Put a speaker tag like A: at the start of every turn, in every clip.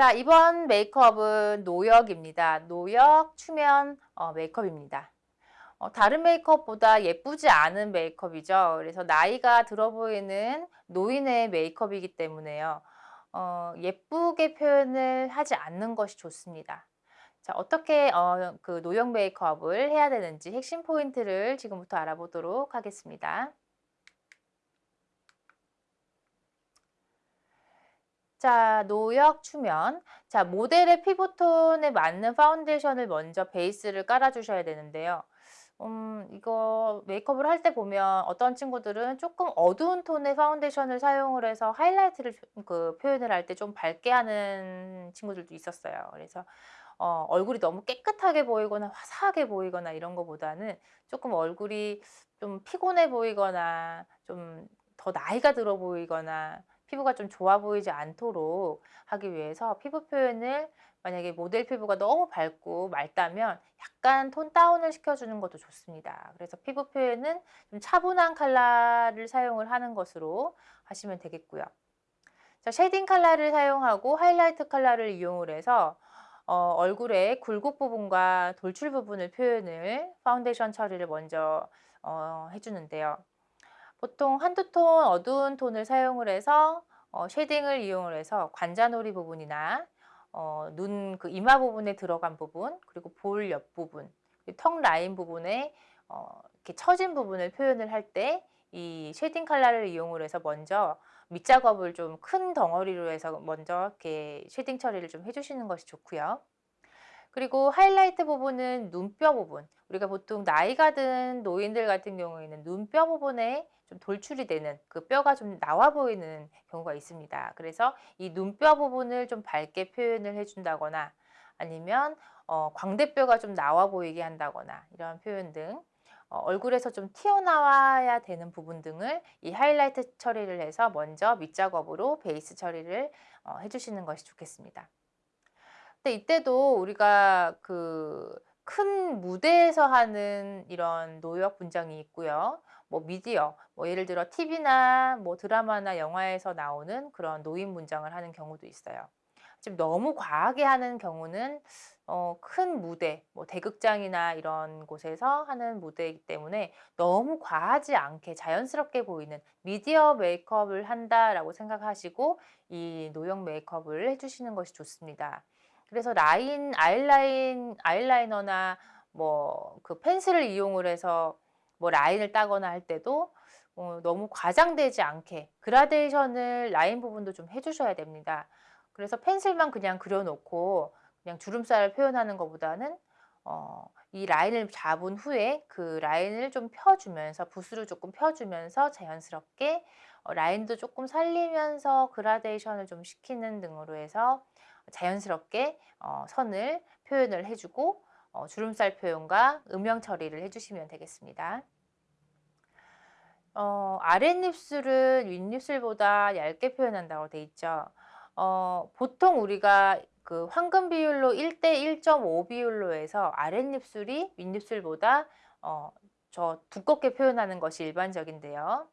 A: 자, 이번 메이크업은 노역입니다. 노역 추면 어, 메이크업입니다. 어, 다른 메이크업보다 예쁘지 않은 메이크업이죠. 그래서 나이가 들어 보이는 노인의 메이크업이기 때문에요. 어, 예쁘게 표현을 하지 않는 것이 좋습니다. 자, 어떻게 어, 그 노역 메이크업을 해야 되는지 핵심 포인트를 지금부터 알아보도록 하겠습니다. 자, 노역 추면. 자, 모델의 피부톤에 맞는 파운데이션을 먼저 베이스를 깔아주셔야 되는데요. 음, 이거 메이크업을 할 때 보면 어떤 친구들은 조금 어두운 톤의 파운데이션을 사용을 해서 하이라이트를 그 표현을 할 때 좀 밝게 하는 친구들도 있었어요. 그래서 어, 얼굴이 너무 깨끗하게 보이거나 화사하게 보이거나 이런 것보다는 조금 얼굴이 좀 피곤해 보이거나 좀 더 나이가 들어 보이거나 피부가 좀 좋아 보이지 않도록 하기 위해서 피부 표현을 만약에 모델 피부가 너무 밝고 맑다면 약간 tone down을 시켜주는 것도 좋습니다. 그래서 피부 표현은 좀 차분한 컬러를 사용을 하는 것으로 하시면 되겠고요. 자, shading 컬러를 사용하고 하이라이트 컬러를 이용을 해서 어, 얼굴의 굴곡 부분과 돌출 부분을 표현을 파운데이션 처리를 먼저 어, 해주는데요. 보통 한두 톤 어두운 톤을 사용을 해서 어, shading을 이용을 해서 관자놀이 부분이나 어, 눈 그 이마 부분에 들어간 부분 그리고 볼 옆 부분 턱 라인 부분에 어, 이렇게 처진 부분을 표현을 할 때 이 shading 컬러를 이용을 해서 먼저 밑작업을 좀 큰 덩어리로 해서 먼저 이렇게 shading 처리를 좀 해주시는 것이 좋고요. 그리고 하이라이트 부분은 눈뼈 부분 우리가 보통 나이가 든 노인들 같은 경우에는 눈뼈 부분에 좀 돌출이 되는 그 뼈가 좀 나와 보이는 경우가 있습니다. 그래서 이 눈뼈 부분을 좀 밝게 표현을 해준다거나 아니면 어, 광대뼈가 좀 나와 보이게 한다거나 이런 표현 등 어, 얼굴에서 좀 튀어나와야 되는 부분 등을 이 하이라이트 처리를 해서 먼저 밑작업으로 베이스 처리를 어, 해주시는 것이 좋겠습니다. 근데 이때도 우리가 그 큰 무대에서 하는 이런 노역 분장이 있고요. 뭐 미디어, 뭐 예를 들어 TV나 뭐 드라마나 영화에서 나오는 그런 노인 문장을 하는 경우도 있어요. 지금 너무 과하게 하는 경우는 어, 큰 무대, 뭐 대극장이나 이런 곳에서 하는 무대이기 때문에 너무 과하지 않게 자연스럽게 보이는 미디어 메이크업을 한다라고 생각하시고 이 노역 메이크업을 해주시는 것이 좋습니다. 그래서 라인, 아이라인, 아이라이너나 뭐 그 펜슬을 이용을 해서 뭐 라인을 따거나 할 때도 어, 너무 과장되지 않게 그라데이션을 라인 부분도 좀 해주셔야 됩니다. 그래서 펜슬만 그냥 그려놓고 그냥 주름살을 표현하는 것보다는 어, 이 라인을 잡은 후에 그 라인을 좀 펴주면서 붓으로 조금 펴주면서 자연스럽게 어, 라인도 조금 살리면서 그라데이션을 좀 시키는 등으로 해서 자연스럽게 어, 선을 표현을 해주고 어, 주름살 표현과 음영 처리를 해주시면 되겠습니다. 어, 아랫입술은 윗입술보다 얇게 표현한다고 돼 있죠. 어, 보통 우리가 그 황금 비율로 1대 1.5 비율로 해서 아랫입술이 윗입술보다 어, 저 두껍게 표현하는 것이 일반적인데요.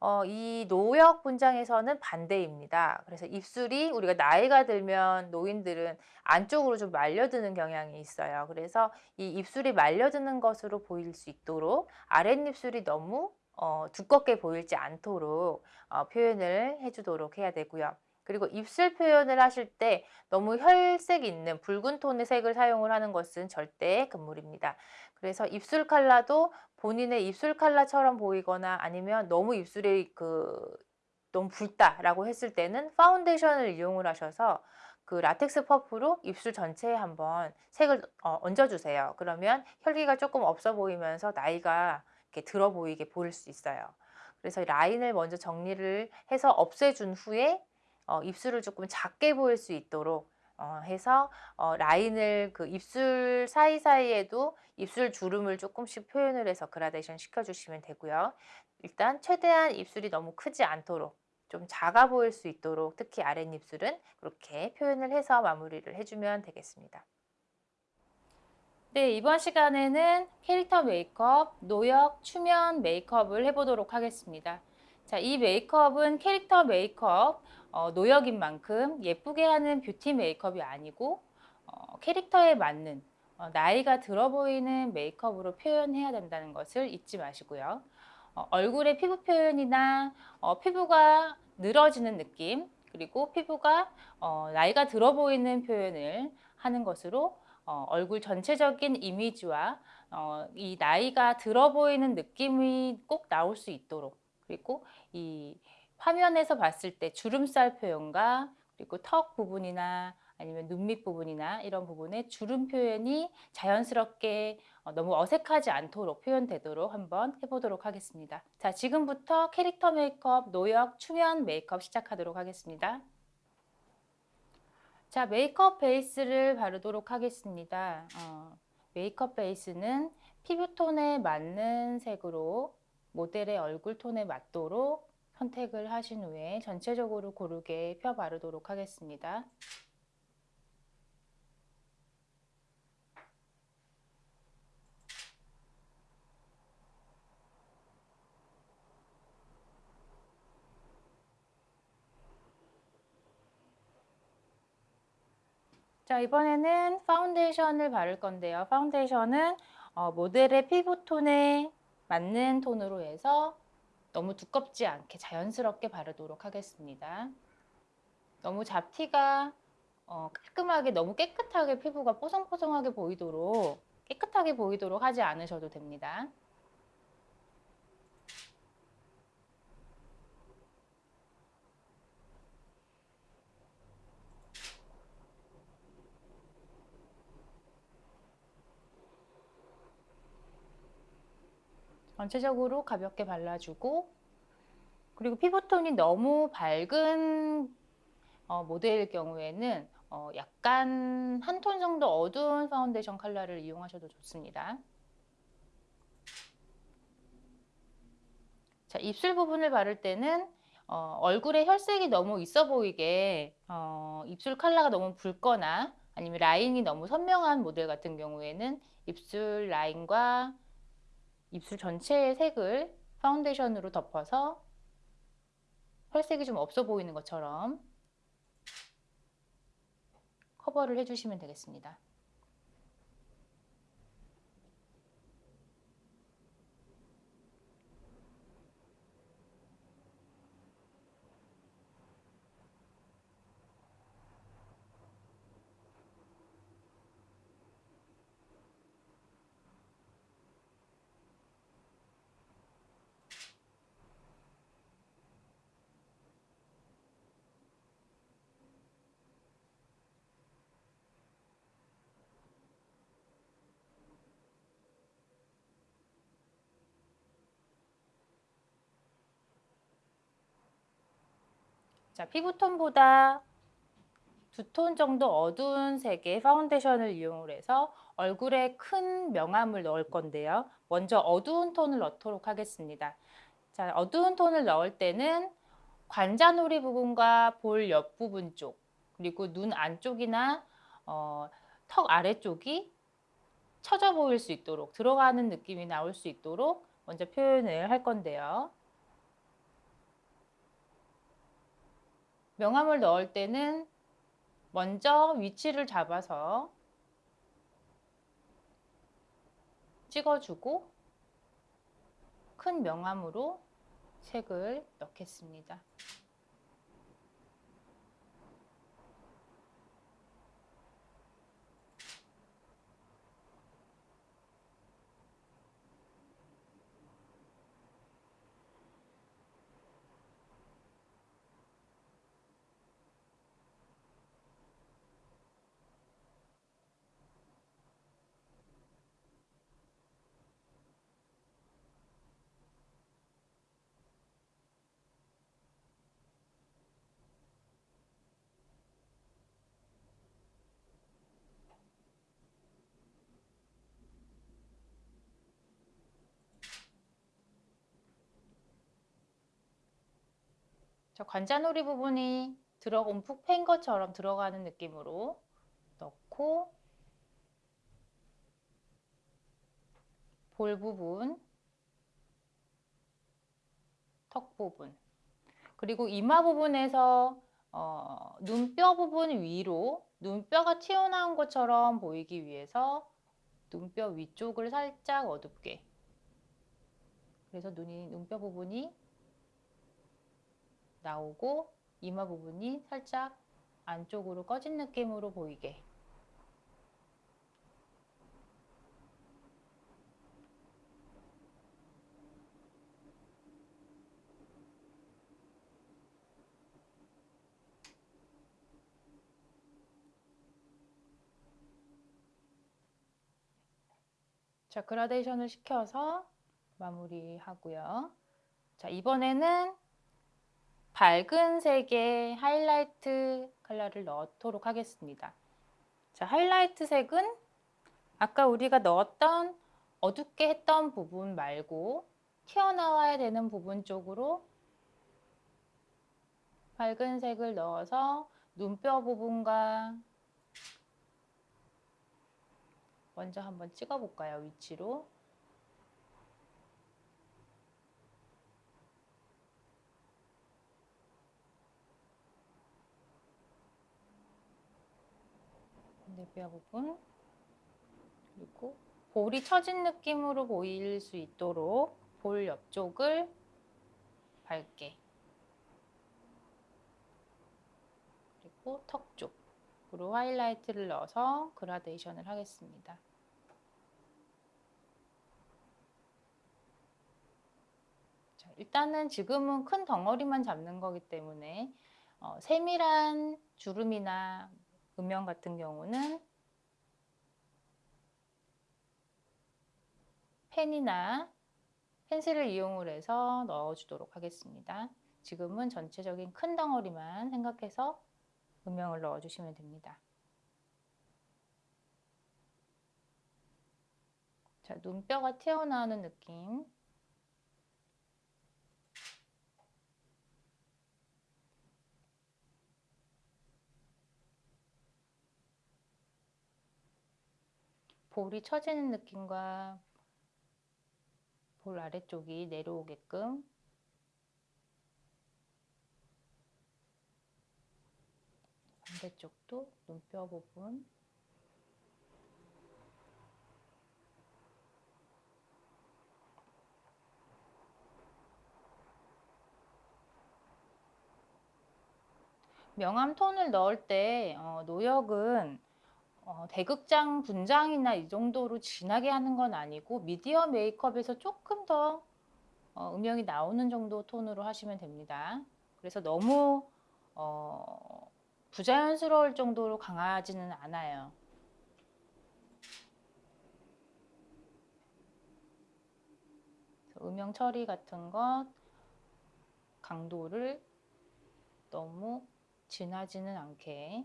A: 어, 이 노역 분장에서는 반대입니다. 그래서 입술이 우리가 나이가 들면 노인들은 안쪽으로 좀 말려드는 경향이 있어요. 그래서 이 입술이 말려드는 것으로 보일 수 있도록 아랫입술이 너무 어, 두껍게 보이지 않도록 어, 표현을 해주도록 해야 되고요. 그리고 입술 표현을 하실 때 너무 혈색 있는 붉은 톤의 색을 사용을 하는 것은 절대 금물입니다. 그래서 입술 컬러도 본인의 입술 컬러처럼 보이거나 아니면 너무 입술이 그 너무 붉다라고 했을 때는 파운데이션을 이용을 하셔서 그 라텍스 퍼프로 입술 전체에 한번 색을 어, 얹어주세요. 그러면 혈기가 조금 없어 보이면서 나이가 이렇게 들어 보이게 보일 수 있어요. 그래서 라인을 먼저 정리를 해서 없애준 후에 어, 입술을 조금 작게 보일 수 있도록 어, 해서 어, 라인을 그 입술 사이사이에도 입술 주름을 조금씩 표현을 해서 그라데이션 시켜주시면 되고요. 일단 최대한 입술이 너무 크지 않도록 좀 작아 보일 수 있도록 특히 아랫입술은 그렇게 표현을 해서 마무리를 해주면 되겠습니다. 네, 이번 시간에는 캐릭터 메이크업, 노역, 추면 메이크업을 해보도록 하겠습니다. 자, 이 메이크업은 캐릭터 메이크업, 어, 노역인 만큼 예쁘게 하는 뷰티 메이크업이 아니고 어, 캐릭터에 맞는 어, 나이가 들어 보이는 메이크업으로 표현해야 된다는 것을 잊지 마시고요. 어, 얼굴의 피부 표현이나 어, 피부가 늘어지는 느낌 그리고 피부가 어, 나이가 들어 보이는 표현을 하는 것으로 어, 얼굴 전체적인 이미지와 어, 이 나이가 들어 보이는 느낌이 꼭 나올 수 있도록 그리고 이 화면에서 봤을 때 주름살 표현과 그리고 턱 부분이나 아니면 눈 밑 부분이나 이런 부분에 주름 표현이 자연스럽게 어, 너무 어색하지 않도록 표현되도록 한번 해보도록 하겠습니다. 자, 지금부터 캐릭터 메이크업, 노역, 추면 메이크업 시작하도록 하겠습니다. 자, 메이크업 베이스를 바르도록 하겠습니다. 어, 메이크업 베이스는 피부톤에 맞는 색으로 모델의 얼굴 톤에 맞도록 선택을 하신 후에 전체적으로 고르게 펴 바르도록 하겠습니다. 자 이번에는 파운데이션을 바를 건데요. 파운데이션은 어, 모델의 피부톤에 맞는 톤으로 해서 너무 두껍지 않게 자연스럽게 바르도록 하겠습니다. 너무 잡티가 어, 깔끔하게 너무 깨끗하게 피부가 뽀송뽀송하게 보이도록 깨끗하게 보이도록 하지 않으셔도 됩니다. 전체적으로 가볍게 발라주고 그리고 피부톤이 너무 밝은 어, 모델일 경우에는 어, 약간 한 톤 정도 어두운 파운데이션 컬러를 이용하셔도 좋습니다. 자, 입술 부분을 바를 때는 어, 얼굴에 혈색이 너무 있어 보이게 어, 입술 컬러가 너무 붉거나 아니면 라인이 너무 선명한 모델 같은 경우에는 입술 라인과 입술 전체의 색을 파운데이션으로 덮어서 혈색이 좀 없어 보이는 것처럼 커버를 해주시면 되겠습니다. 자, 피부톤보다 두 톤 정도 어두운 색의 파운데이션을 이용해서 얼굴에 큰 명암을 넣을 건데요. 먼저 어두운 톤을 넣도록 하겠습니다. 자, 어두운 톤을 넣을 때는 관자놀이 부분과 볼 옆부분 쪽 그리고 눈 안쪽이나 어, 턱 아래쪽이 처져 보일 수 있도록 들어가는 느낌이 나올 수 있도록 먼저 표현을 할 건데요. 명암을 넣을 때는 먼저 위치를 잡아서 찍어주고 큰 명암으로 색을 넣겠습니다. 저 관자놀이 부분이 들어 움푹 팬 것처럼 들어가는 느낌으로 넣고 볼 부분, 턱 부분. 그리고 이마 부분에서 어, 눈뼈 부분 위로 눈뼈가 튀어나온 것처럼 보이기 위해서 눈뼈 위쪽을 살짝 어둡게. 그래서 눈이 눈뼈 부분이 나오고 이마 부분이 살짝 안쪽으로 꺼진 느낌으로 보이게 자, 그라데이션을 시켜서 마무리하고요. 자, 이번에는 밝은 색의 하이라이트 컬러를 넣도록 하겠습니다. 자, 하이라이트 색은 아까 우리가 넣었던 어둡게 했던 부분 말고 튀어나와야 되는 부분 쪽으로 밝은 색을 넣어서 눈뼈 부분과 먼저 한번 찍어 볼까요? 위치로. 내뼈 부분 그리고 볼이 처진 느낌으로 보일 수 있도록 볼 옆쪽을 밝게 그리고 턱 쪽으로 하이라이트를 넣어서 그라데이션을 하겠습니다. 자, 일단은 지금은 큰 덩어리만 잡는 거기 때문에 어, 세밀한 주름이나 음영 같은 경우는 펜이나 펜슬을 이용을 해서 넣어주도록 하겠습니다. 지금은 전체적인 큰 덩어리만 생각해서 음영을 넣어주시면 됩니다. 자, 눈뼈가 튀어나오는 느낌. 볼이 처지는 느낌과 볼 아래쪽이 내려오게끔. 반대쪽도 눈뼈 부분. 명암 톤을 넣을 때 어, 노역은 어, 대극장 분장이나 이 정도로 진하게 하는 건 아니고 미디어 메이크업에서 조금 더 어, 음영이 나오는 정도 톤으로 하시면 됩니다. 그래서 너무 어, 부자연스러울 정도로 강하지는 않아요. 음영 처리 같은 것 강도를 너무 진하지는 않게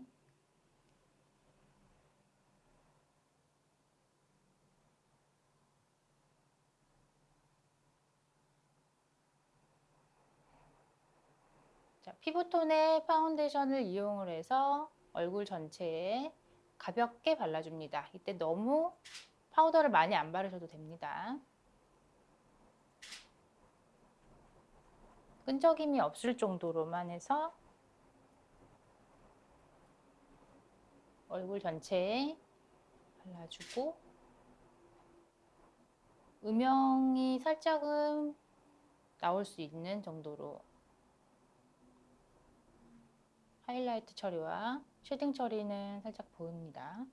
A: 자, 피부톤의 파운데이션을 이용을 해서 얼굴 전체에 가볍게 발라줍니다. 이때 너무 파우더를 많이 안 바르셔도 됩니다. 끈적임이 없을 정도로만 해서 얼굴 전체에 발라주고 음영이 살짝은 나올 수 있는 정도로 하이라이트 처리와 shading 처리는 살짝 보입니다.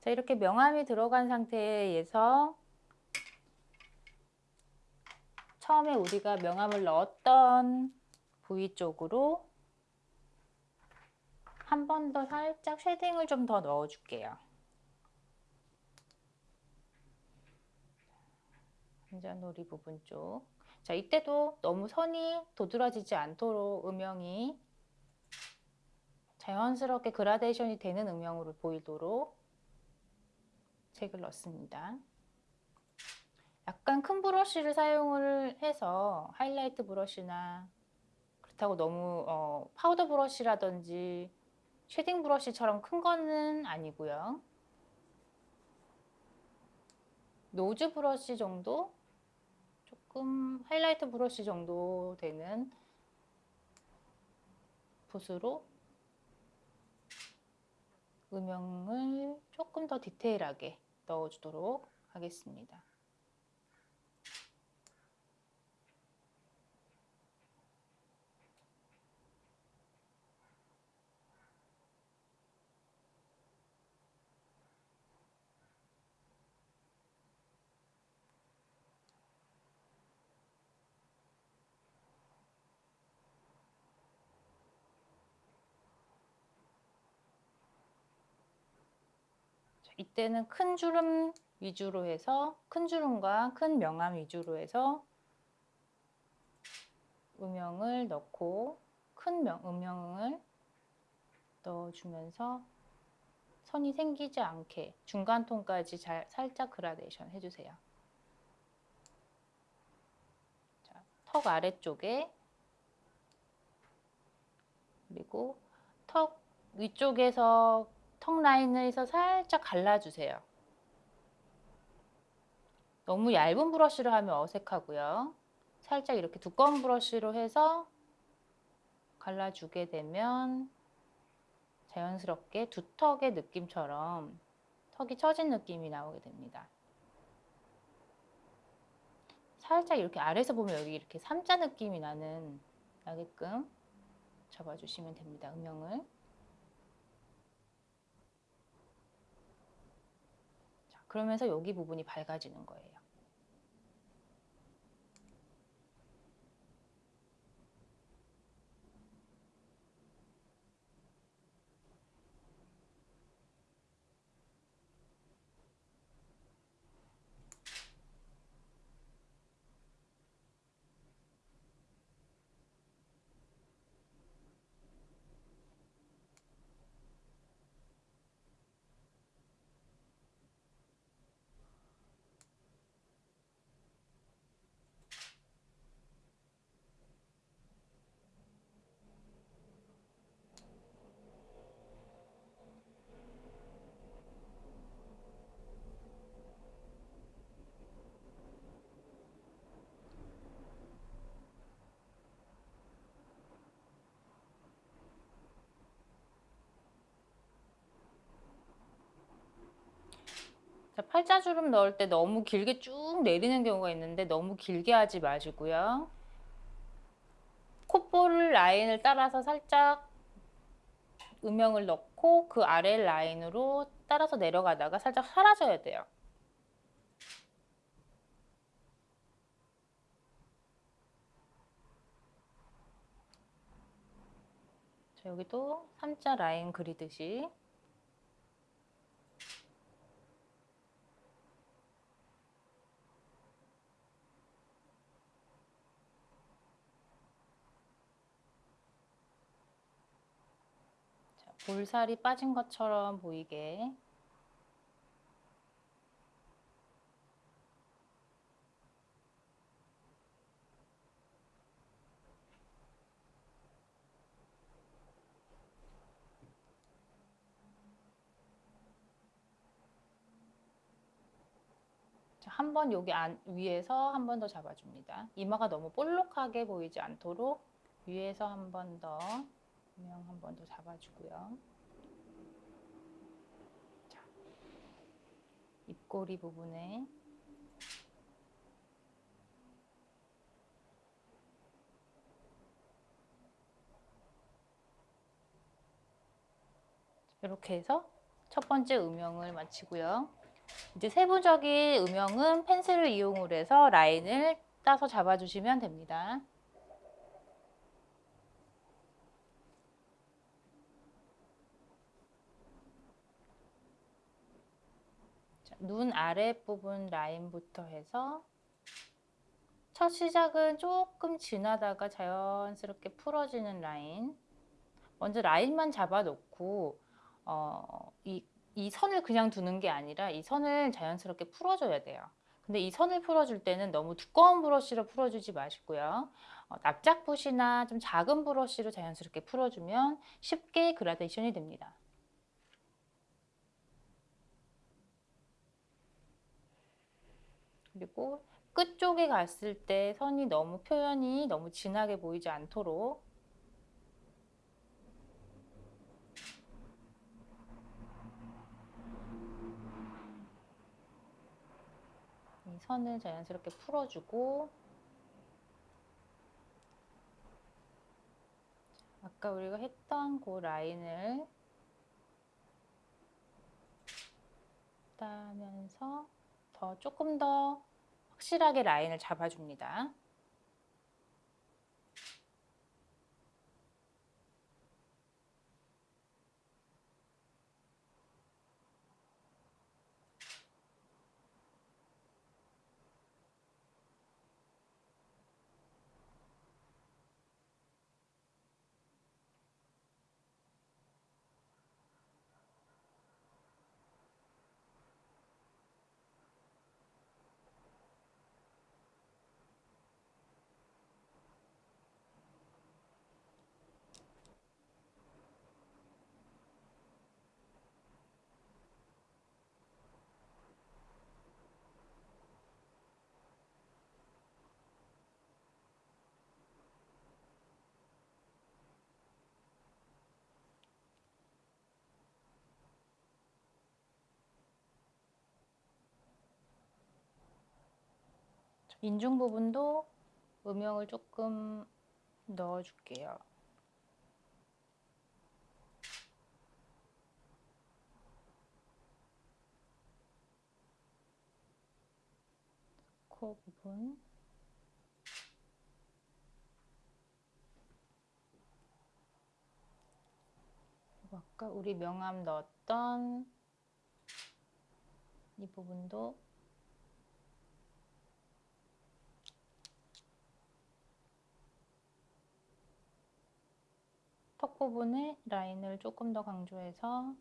A: 자, 이렇게 명암이 들어간 상태에서 처음에 우리가 명암을 넣었던 부위 쪽으로 한 번 더 살짝 shading을 좀 더 넣어 줄게요. 관자놀이 부분 쪽. 자, 이때도 너무 선이 도드라지지 않도록 음영이 자연스럽게 그라데이션이 되는 음영으로 보이도록 색을 넣습니다. 약간 큰 브러쉬를 사용을 해서 하이라이트 브러쉬나 그렇다고 너무 어, 파우더 브러쉬라든지 shading 브러쉬처럼 큰 거는 아니고요. nose 브러쉬 정도 조금 하이라이트 브러쉬 정도 되는 붓으로 음영을 조금 더 디테일하게 넣어주도록 하겠습니다. 이때는 큰 주름 위주로 해서 큰 주름과 큰 명암 위주로 해서 음영을 넣고 큰 명, 음영을 넣어주면서 선이 생기지 않게 중간 톤까지 잘, 살짝 그라데이션 해주세요. 자, 턱 아래쪽에 그리고 턱 위쪽에서 턱 라인에서 살짝 갈라주세요. 너무 얇은 브러쉬로 하면 어색하고요. 살짝 이렇게 두꺼운 브러쉬로 해서 갈라주게 되면 자연스럽게 두턱의 느낌처럼 턱이 처진 느낌이 나오게 됩니다. 살짝 이렇게 아래에서 보면 여기 이렇게 삼자 느낌이 나는 나게끔 잡아주시면 됩니다. 음영을. 자, 그러면서 여기 부분이 밝아지는 거예요. 자, 팔자주름 넣을 때 너무 길게 쭉 내리는 경우가 있는데 너무 길게 하지 마시고요. 콧볼 라인을 따라서 살짝 음영을 넣고 그 아래 라인으로 따라서 내려가다가 살짝 사라져야 돼요. 자, 여기도 삼자 라인 그리듯이 볼살이 빠진 것처럼 보이게 한 번 여기 안, 위에서 한 번 더 잡아줍니다. 이마가 너무 볼록하게 보이지 않도록 위에서 한 번 더 음영 한 번 더 잡아주고요. 자, 입꼬리 부분에 이렇게 해서 첫 번째 음영을 마치고요. 이제 세부적인 음영은 펜슬을 이용을 해서 라인을 따서 잡아주시면 됩니다. 눈 아랫부분 라인부터 해서 첫 시작은 조금 지나다가 자연스럽게 풀어지는 라인. 먼저 라인만 잡아놓고 어, 이, 이 선을 그냥 두는 게 아니라 이 선을 자연스럽게 풀어줘야 돼요. 근데 이 선을 풀어줄 때는 너무 두꺼운 브러쉬로 풀어주지 마시고요. 어, 납작붓이나 좀 작은 브러쉬로 자연스럽게 풀어주면 쉽게 그라데이션이 됩니다 그리고 끝쪽에 갔을 때 선이 너무 표현이 너무 진하게 보이지 않도록 이 선을 자연스럽게 풀어주고 아까 우리가 했던 그 라인을 따면서 더 조금 더 확실하게 라인을 잡아줍니다. 인중 부분도 음영을 조금 넣어줄게요. 코 부분 아까 우리 명암 넣었던 이 부분도 턱 부분에 라인을 조금 더 강조해서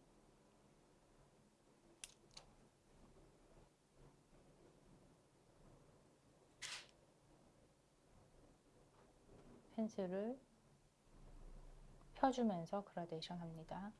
A: 펜슬을 펴주면서 그라데이션 합니다.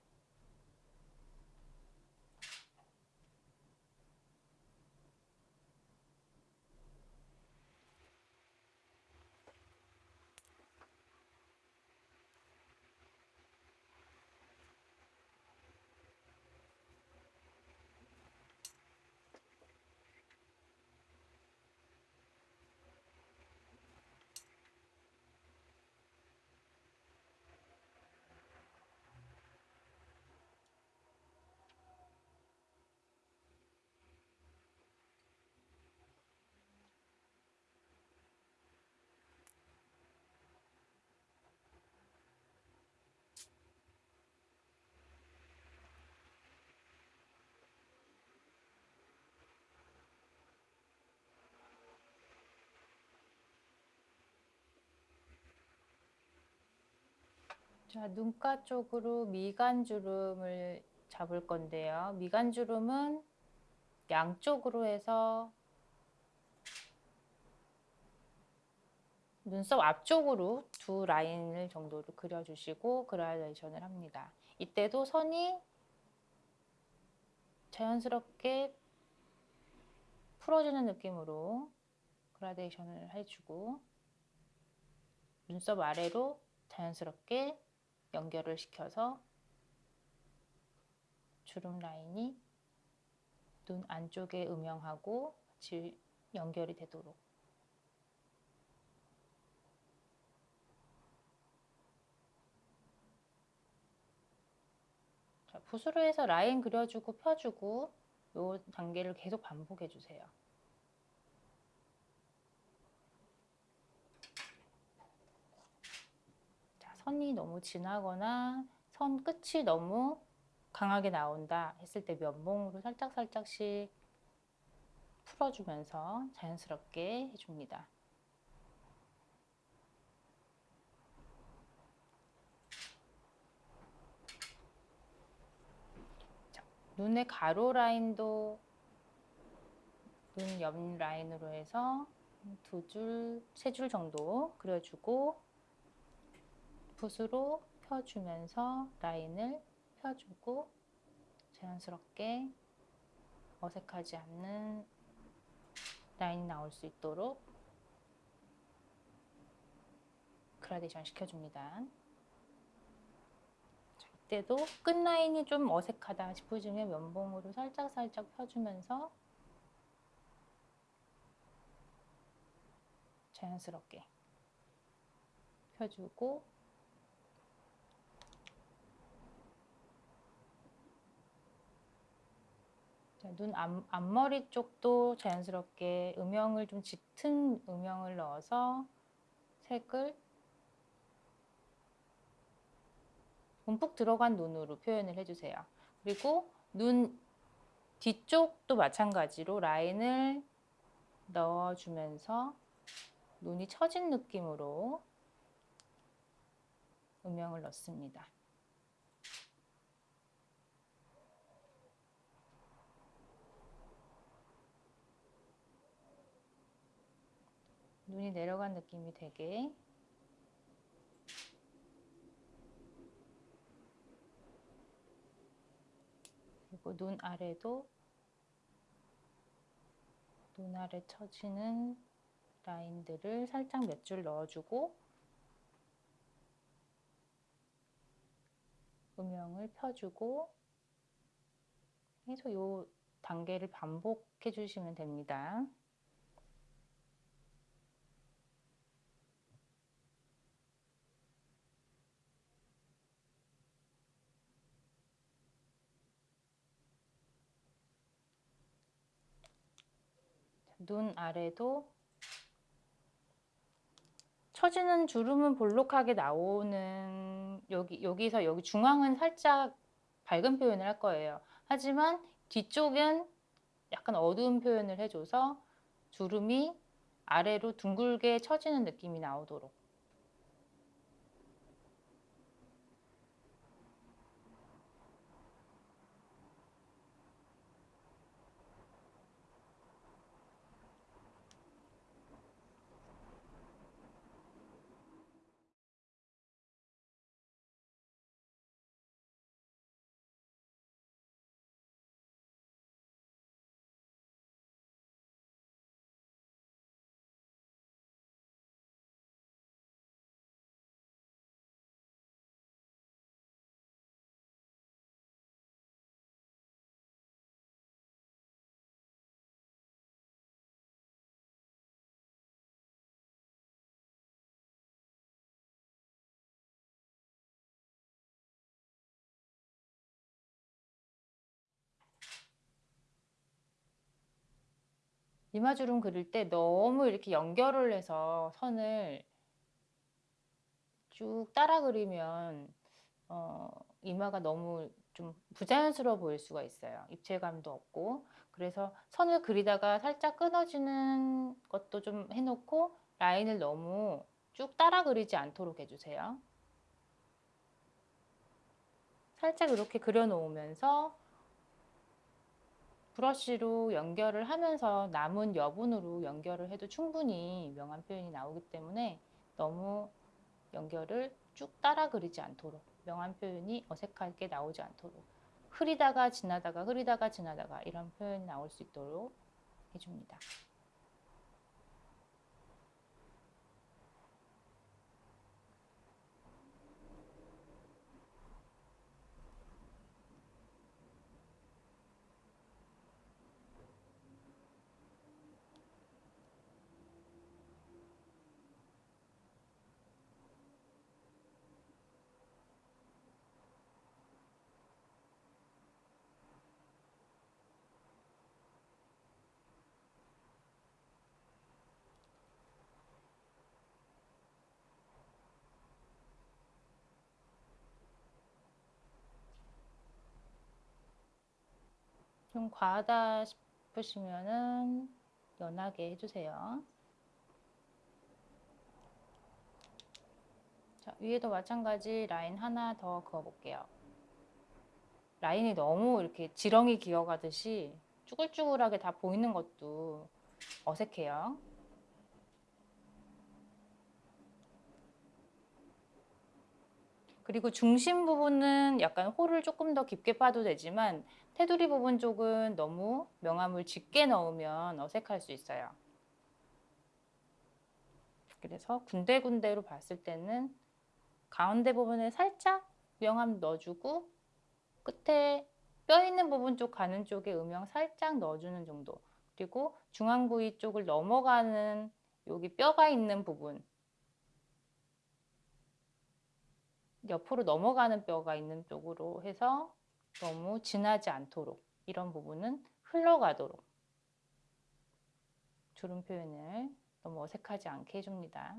A: 자, 눈가 쪽으로 미간주름을 잡을 건데요. 미간주름은 양쪽으로 해서 눈썹 앞쪽으로 두 라인을 정도로 그려주시고 그라데이션을 합니다. 이때도 선이 자연스럽게 풀어주는 느낌으로 그라데이션을 해주고 눈썹 아래로 자연스럽게 연결을 시켜서 주름 라인이 눈 안쪽에 음영하고 같이 연결이 되도록 자, 붓으로 해서 라인 그려주고 펴주고 이 단계를 계속 반복해 주세요. 선이 너무 진하거나 선 끝이 너무 강하게 나온다 했을 때 면봉으로 살짝살짝씩 풀어주면서 자연스럽게 해줍니다. 자, 눈의 가로 라인도 눈 옆 라인으로 해서 두 줄, 세 줄 정도 그려주고 붓으로 펴주면서 라인을 펴주고 자연스럽게 어색하지 않는 라인이 나올 수 있도록 그라데이션 시켜줍니다. 자, 이때도 끝라인이 좀 어색하다 싶으시면 면봉으로 살짝살짝 펴주면서 자연스럽게 펴주고 눈 앞, 앞머리 쪽도 자연스럽게 음영을 좀 짙은 음영을 넣어서 색을 움푹 들어간 눈으로 표현을 해주세요. 그리고 눈 뒤쪽도 마찬가지로 라인을 넣어주면서 눈이 처진 느낌으로 음영을 넣습니다. 눈이 내려간 느낌이 되게 그리고 눈 아래도 눈 아래 처지는 라인들을 살짝 몇 줄 넣어주고 음영을 펴주고 계속 이 단계를 반복해 주시면 됩니다. 눈 아래도 처지는 주름은 볼록하게 나오는 여기 여기서 여기 중앙은 살짝 밝은 표현을 할 거예요. 하지만 뒤쪽은 약간 어두운 표현을 해줘서 주름이 아래로 둥글게 처지는 느낌이 나오도록 이마주름 그릴 때 너무 이렇게 연결을 해서 선을 쭉 따라 그리면 어, 이마가 너무 좀 부자연스러워 보일 수가 있어요. 입체감도 없고 그래서 선을 그리다가 살짝 끊어지는 것도 좀 해놓고 라인을 너무 쭉 따라 그리지 않도록 해주세요. 살짝 이렇게 그려 놓으면서 브러쉬로 연결을 하면서 남은 여분으로 연결을 해도 충분히 명암 표현이 나오기 때문에 너무 연결을 쭉 따라 그리지 않도록 명암 표현이 어색하게 나오지 않도록 흐리다가 지나다가 흐리다가 지나다가 이런 표현이 나올 수 있도록 해줍니다. 좀 과하다 싶으시면은 연하게 해주세요. 자, 위에도 마찬가지 라인 하나 더 그어볼게요. 라인이 너무 이렇게 지렁이 기어가듯이 쭈글쭈글하게 다 보이는 것도 어색해요. 그리고 중심 부분은 약간 홀을 조금 더 깊게 파도 되지만 테두리 부분 쪽은 너무 명암을 짙게 넣으면 어색할 수 있어요. 그래서 군데군데로 봤을 때는 가운데 부분에 살짝 명암 넣어주고 끝에 뼈 있는 부분 쪽 가는 쪽에 음영 살짝 넣어주는 정도 그리고 중앙 부위 쪽을 넘어가는 여기 뼈가 있는 부분 옆으로 넘어가는 뼈가 있는 쪽으로 해서 너무 진하지 않도록 이런 부분은 흘러가도록 주름 표현을 너무 어색하지 않게 해줍니다.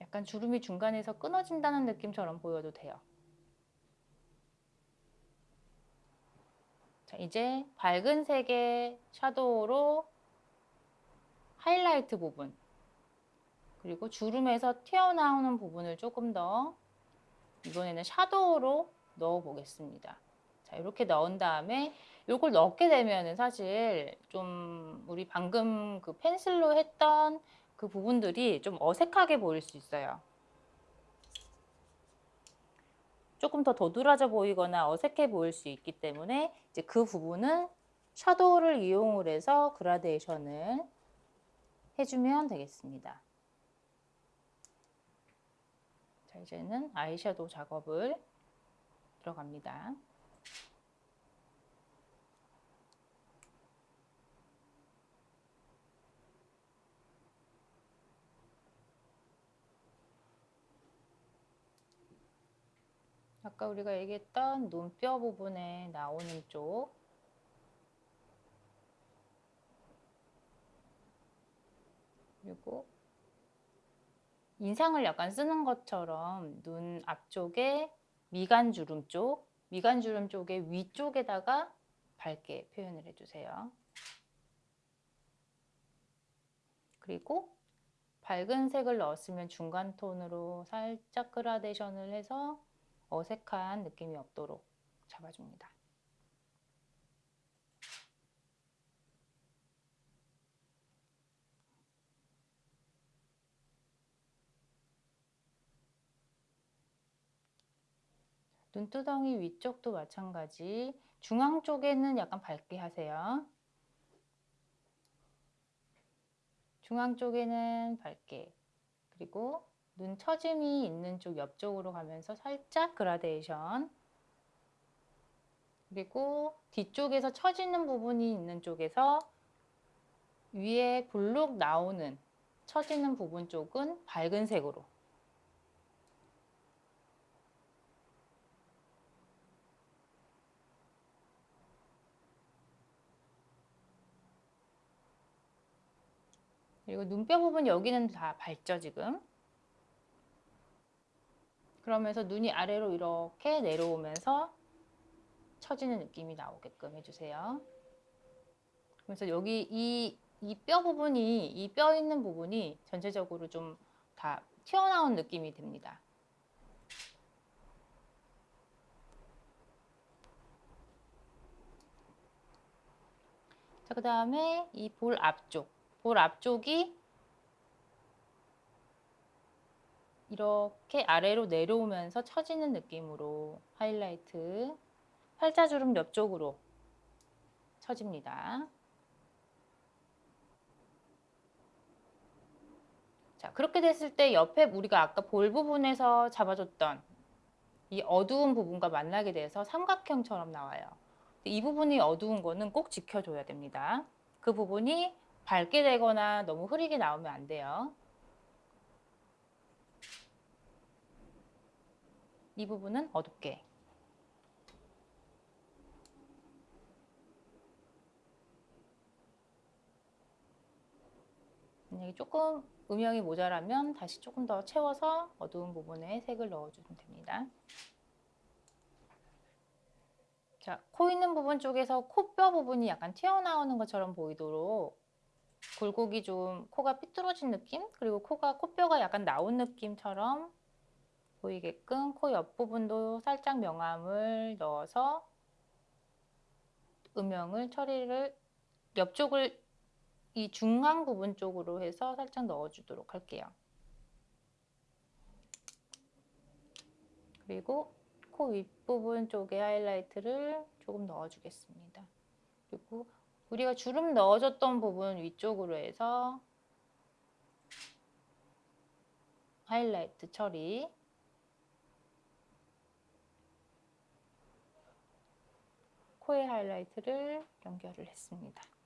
A: 약간 주름이 중간에서 끊어진다는 느낌처럼 보여도 돼요. 자, 이제 밝은 색의 샤도우로 하이라이트 부분 그리고 주름에서 튀어나오는 부분을 조금 더 이번에는 샤도우로 넣어 보겠습니다. 자, 이렇게 넣은 다음에 이걸 넣게 되면은 사실 좀 우리 방금 그 펜슬로 했던 그 부분들이 좀 어색하게 보일 수 있어요. 조금 더 도드라져 보이거나 어색해 보일 수 있기 때문에 이제 그 부분은 샤도우를 이용을 해서 그라데이션을 해주면 되겠습니다. 자, 이제는 아이섀도우 작업을 들어갑니다. 아까 우리가 얘기했던 눈뼈 부분에 나오는 쪽 그리고 인상을 약간 쓰는 것처럼 눈 앞쪽에 미간 주름 쪽, 미간 주름 쪽의 위쪽에다가 밝게 표현을 해주세요. 그리고 밝은 색을 넣었으면 중간 톤으로 살짝 그라데이션을 해서 어색한 느낌이 없도록 잡아줍니다. 눈두덩이 위쪽도 마찬가지. 중앙 쪽에는 약간 밝게 하세요. 중앙 쪽에는 밝게. 그리고 눈 처짐이 있는 쪽 옆쪽으로 가면서 살짝 그라데이션. 그리고 뒤쪽에서 처지는 부분이 있는 쪽에서 위에 볼록 나오는 처지는 부분 쪽은 밝은 색으로 그리고 눈뼈 부분 여기는 다 밝죠 지금? 그러면서 눈이 아래로 이렇게 내려오면서 처지는 느낌이 나오게끔 해주세요. 그래서 여기 이 이 뼈 부분이 이 뼈 있는 부분이 전체적으로 좀 다 튀어나온 느낌이 듭니다. 자, 그 다음에 이 볼 앞쪽 볼 앞쪽이 이렇게 아래로 내려오면서 처지는 느낌으로 하이라이트 팔자주름 옆쪽으로 처집니다. 자 그렇게 됐을 때 옆에 우리가 아까 볼 부분에서 잡아줬던 이 어두운 부분과 만나게 돼서 삼각형처럼 나와요. 이 부분이 어두운 거는 꼭 지켜줘야 됩니다. 그 부분이 밝게 되거나 너무 흐리게 나오면 안 돼요. 이 부분은 어둡게. 만약에 조금 음영이 모자라면 다시 조금 더 채워서 어두운 부분에 색을 넣어주면 됩니다. 자, 코 있는 부분 쪽에서 코뼈 부분이 약간 튀어나오는 것처럼 보이도록 굴곡이 좀 코가 삐뚤어진 느낌 그리고 코가 코뼈가 약간 나온 느낌처럼 보이게끔 코 옆부분도 살짝 명암을 넣어서 음영을 처리를 옆쪽을 이 중앙 부분 쪽으로 해서 살짝 넣어주도록 할게요. 그리고 코 윗부분 쪽에 하이라이트를 조금 넣어주겠습니다. 그리고 우리가 주름 넣어줬던 부분 위쪽으로 해서 하이라이트 처리 코에 하이라이트를 연결을 했습니다.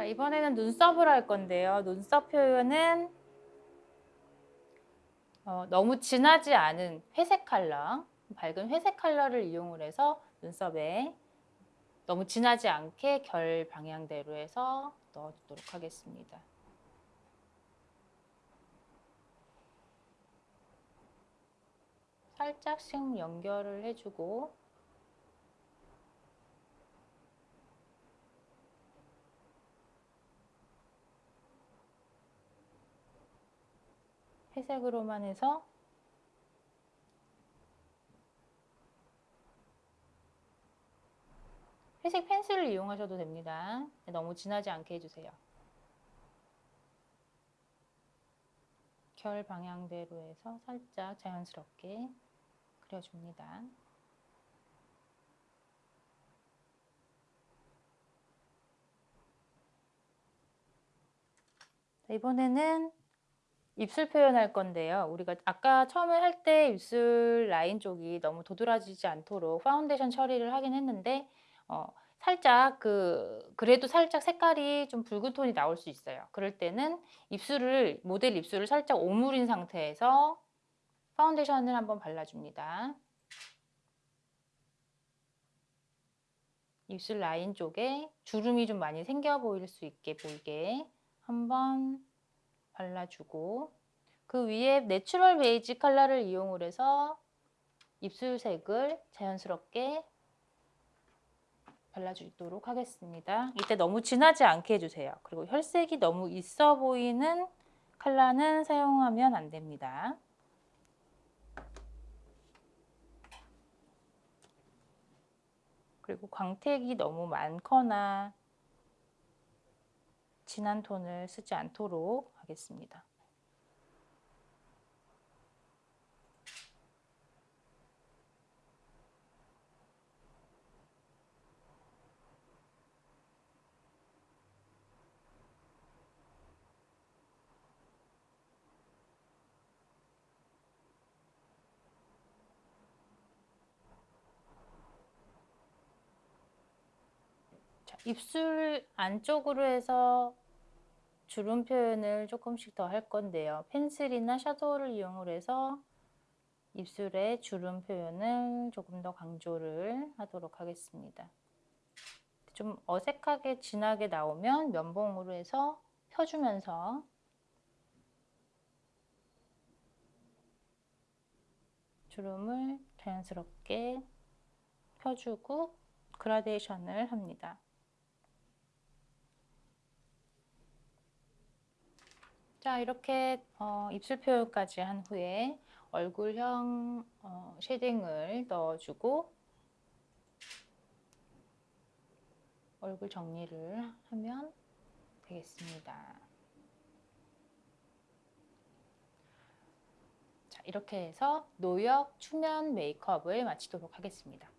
A: 자, 이번에는 눈썹을 할 건데요. 눈썹 표현은 어, 너무 진하지 않은 회색 컬러, 밝은 회색 컬러를 이용을 해서 눈썹에 너무 진하지 않게 결 방향대로 해서 넣어주도록 하겠습니다. 살짝씩 연결을 해주고 회색으로만 해서 회색 펜슬을 이용하셔도 됩니다. 너무 진하지 않게 해주세요. 결 방향대로 해서 살짝 자연스럽게 그려줍니다. 이번에는 입술 표현할 건데요. 우리가 아까 처음에 할 때 입술 라인 쪽이 너무 도드라지지 않도록 파운데이션 처리를 하긴 했는데 어, 살짝 그 그래도 살짝 색깔이 좀 붉은 톤이 나올 수 있어요. 그럴 때는 입술을 모델 입술을 살짝 오므린 상태에서 파운데이션을 한번 발라줍니다. 입술 라인 쪽에 주름이 좀 많이 생겨 보일 수 있게 보이게 한번 발라주고 그 위에 내추럴 베이지 컬러를 이용을 해서 입술색을 자연스럽게 발라주도록 하겠습니다. 이때 너무 진하지 않게 해주세요. 그리고 혈색이 너무 있어 보이는 컬러는 사용하면 안 됩니다. 그리고 광택이 너무 많거나 진한 톤을 쓰지 않도록 하겠습니다. 자, 입술 안쪽으로 해서 주름 표현을 조금씩 더 할 건데요. 펜슬이나 샤도우를 이용을 해서 입술에 주름 표현을 조금 더 강조를 하도록 하겠습니다. 좀 어색하게 진하게 나오면 면봉으로 해서 펴주면서 주름을 자연스럽게 펴주고 그라데이션을 합니다. 자 이렇게 어, 입술 표현까지 한 후에 얼굴형 어, shading을 넣어주고 얼굴 정리를 하면 되겠습니다. 자 이렇게 해서 노역 추면 메이크업을 마치도록 하겠습니다.